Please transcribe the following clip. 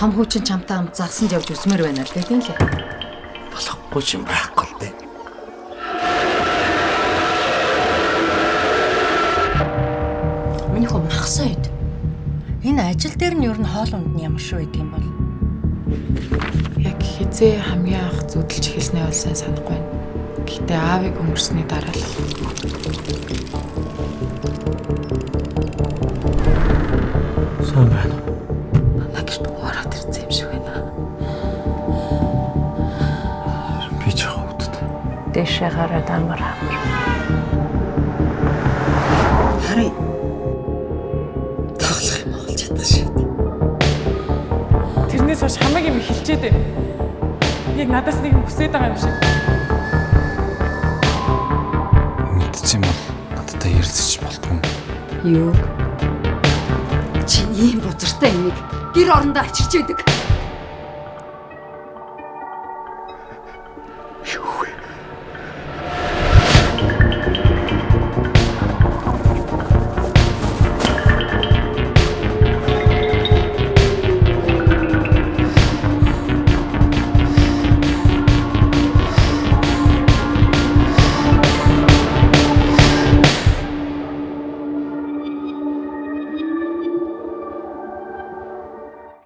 Том хүүчин чамтай хамт загсанд явж үсмээр байна л гэдэг лээ. болохгүй юм байхгүй л дээ. Миний хөө махсаад. Энэ ажил дээр нь юу н хоол унд нь ямар шүү гэдэг юм бол. Яг хизээ хамгийн анх зүдэлж эхэлснээ бол сайн санахгүй байна. Гэтэ аавыг өнгөрсний дараа л Сайн байна. Дэшээ гараад амар амар. Харин тоглох юм болж чадах шиг. тэрнээс хойш хамаг юм байна. Яг надаас нэг юм хүсээд байгаа юм шиг. Мэдчихэм бол надтай ярилцчих болтгүй юм. Юу? Чи ийм бузартай энийг гэр орондоо ачирч байдаг.